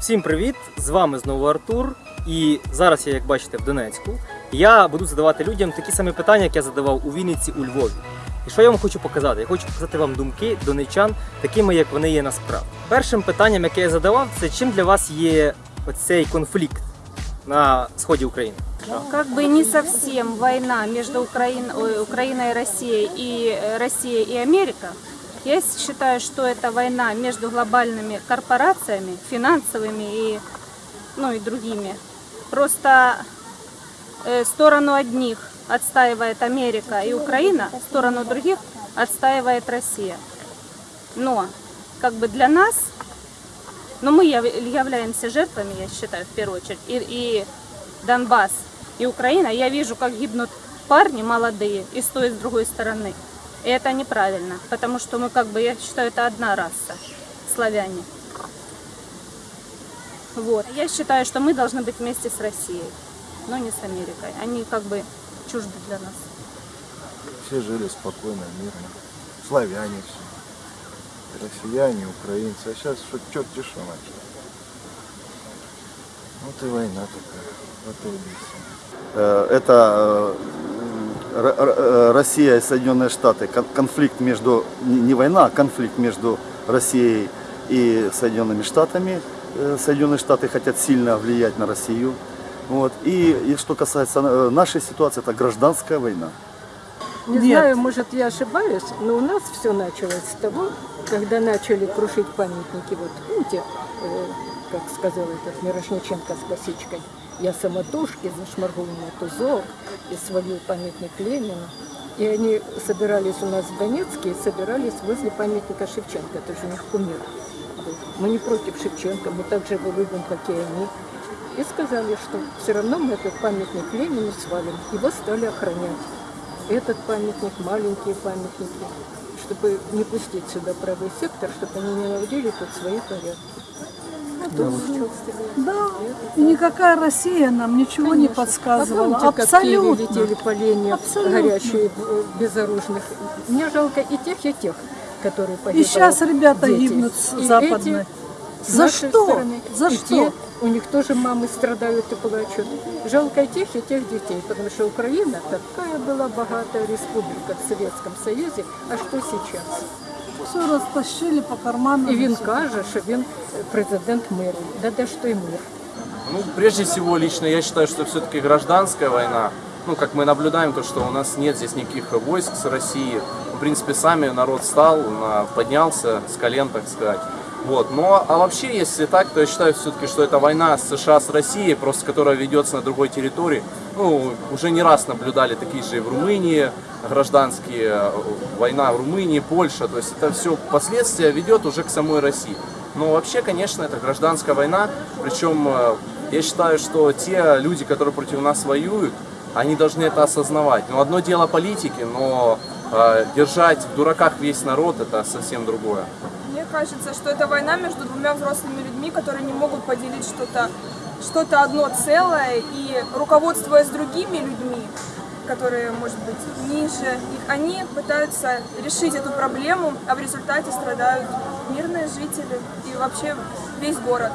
Всім привіт! З вами знову Артур. І зараз я, як бачите, в Донецьку. Я буду задавати людям такі самі питання, як я задавав у Вінниці, у Львові. І що я вам хочу показати? Я хочу показати вам думки донечан, такими, як вони є насправді. Першим питанням, яке я задавав, це чим для вас є оцей конфлікт на сході України? Как бы не совсем война между Украин- ой, Украиной и Россией и э, Россией и Америка. Я считаю, что это война между глобальными корпорациями, финансовыми и, ну, и другими. Просто э, сторону одних отстаивает Америка и Украина, сторону других отстаивает Россия. Но как бы для нас, но мы яв- являемся жертвами, я считаю, в первую очередь, и, и Донбасс, и Украина, я вижу, как гибнут парни молодые и с той, и с другой стороны. И это неправильно, потому что мы как бы, я считаю, это одна раса, славяне. Вот. Я считаю, что мы должны быть вместе с Россией, но не с Америкой. Они как бы чужды для нас. Все жили спокойно, мирно. Славяне все. Россияне, украинцы. А сейчас что черти что начали. Вот и война такая. Вот и весь. Э, Это э, Россия и Соединенные Штаты. Кон- Конфликт между, не война, а конфликт между Россией и Соединенными Штатами. Э, Соединенные Штаты хотят сильно влиять на Россию. Вот. И, и что касается э, нашей ситуации, это гражданская война. Не знаю, может я ошибаюсь, но у нас все началось с того, когда начали крушить памятники. Вот помните, э, как сказал этот Мирошниченко с косичкой, я самотужки зашморгнул на тузок и свалил памятник Ленину. И они собирались у нас в Донецке собирались возле памятника Шевченко, это же у них кумир. Мы не против Шевченко, мы так же его любим, как и они. И сказали, что все равно мы этот памятник Ленину свалим. Его стали охранять этот памятник, маленькие памятники, чтобы не пустить сюда правый сектор, чтобы они не наводили тут свои порядки. Да, и никакая Россия нам ничего не конечно. подсказывала. А помните, как Абсолютно. летели поленья Абсолютно. горячие, э, безоружных? Мне жалко и тех, и тех, которые И погибают. сейчас ребята дети. гибнут с И западной. эти За что? стороны, За и что? те, у них тоже мамы страдают и плачут. Жалко и тех, и тех детей, потому что Украина такая была богатая республика в Советском Союзе, а что сейчас? Все растащили по карманам. І він всё. каже, що він президент миру. Да де ж той мир? Ну, прежде всего, лично я считаю, что все-таки гражданская война, ну, как мы наблюдаем, то, что у нас нет здесь никаких войск с России. В принципе, сами народ встал, на- поднялся с колен, так сказать. Вот. Но, а вообще, если так, то я считаю все-таки, что это война США с Россией, просто которая ведется на другой территории. Ну, уже не раз наблюдали такие же и в Румынии, гражданские, э, война в Румынии, Польша. То есть это все последствия ведет уже к самой России. Но вообще, конечно, это гражданская война. Причем э, я считаю, что те люди, которые против нас воюют, они должны это осознавать. Ну, одно дело политики, но э, держать в дураках весь народ это совсем другое. Мне кажется, что это война между двумя взрослыми людьми, которые не могут поделить что-то что одно целое и руководствуясь другими людьми, которые, может быть, ниже они пытаются решить эту проблему, а в результате страдают мирные жители и вообще весь город.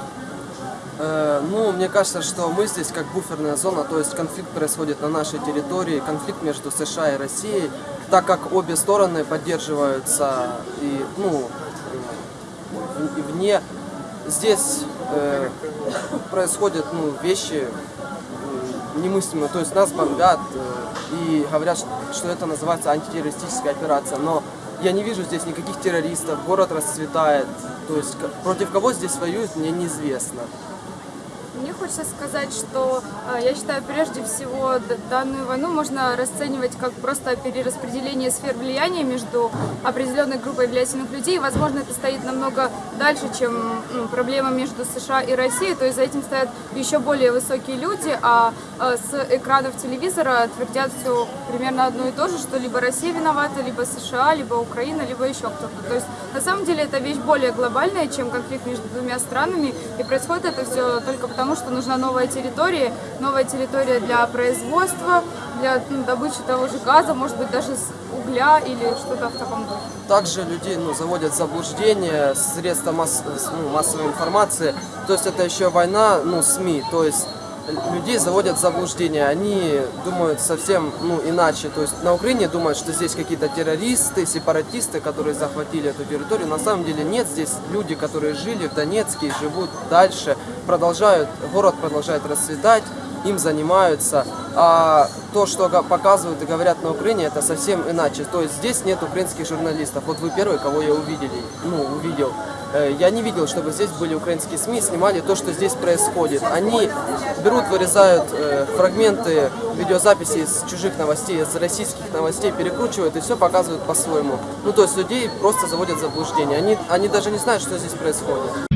Э, Ну, мне кажется, что мы здесь как буферная зона, то есть конфликт происходит на нашей территории, конфликт между США и Россией, так как обе стороны поддерживаются и, ну, вне. Здесь э, происходят ну, вещи э, немыслимые, то есть нас бомбят э, и говорят, что- это называется антитеррористическая операция, но я не вижу здесь никаких террористов, город расцветает, то есть против кого здесь воюют, мне неизвестно. Мне хочется сказать, что э, я считаю, прежде всего данную войну можно расценивать как просто перераспределение сфер влияния между определенной группой влиятельных людей. Возможно, это стоит намного дальше, чем проблема между США и Россией. То есть за этим стоят еще более высокие люди, а э, с экранов телевизора твердят все примерно одно и то же, что либо Россия виновата, либо США, либо Украина, либо еще кто-то. То есть на самом деле это вещь более глобальная, чем конфликт между двумя странами. И происходит это все только потому, что нужна новая территория, новая территория для производства, для ну, добычи того же газа, может быть, даже с угля или что-то в таком духе. Также людей ну, заводят в заблуждение средства масс- ну, массовой информации. То есть это еще война, ну, СМИ. То есть людей заводят в заблуждение. Они думают совсем ну, иначе. То есть на Украине думают, что здесь какие-то террористы, сепаратисты, которые захватили эту территорию. На самом деле нет. Здесь люди, которые жили в Донецке живут дальше, продолжают, город продолжает расцветать им занимаются. А то, что показывают и говорят на Украине, это совсем иначе. То есть здесь нет украинских журналистов. Вот вы первый, кого я увидели, ну, увидел. Э, Я не видел, чтобы здесь были украинские СМИ, снимали то, что здесь происходит. Они берут, вырезают э, фрагменты видеозаписи из чужих новостей, из российских новостей, перекручивают и все показывают по-своему. Ну, то есть людей просто заводят в заблуждение. Они, они даже не знают, что здесь происходит.